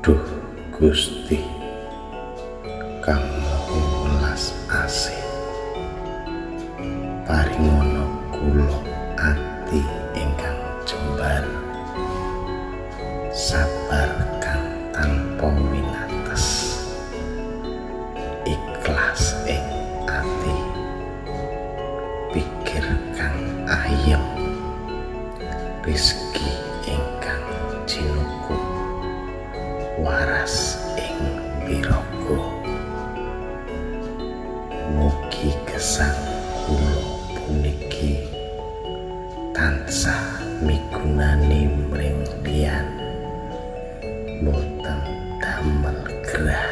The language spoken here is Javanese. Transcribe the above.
Duh Gusti kamu welas asih. Paringono kula ati ingkang jembar. Sabar kang tanpa winates ikhlas ing ati. Pikir kang ayem. Rizki waras ing piraga mugi kesang kulo puniki tansah migunani mring boten damel gerah.